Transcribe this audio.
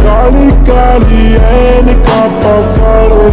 Kali, kali, and a cup of water,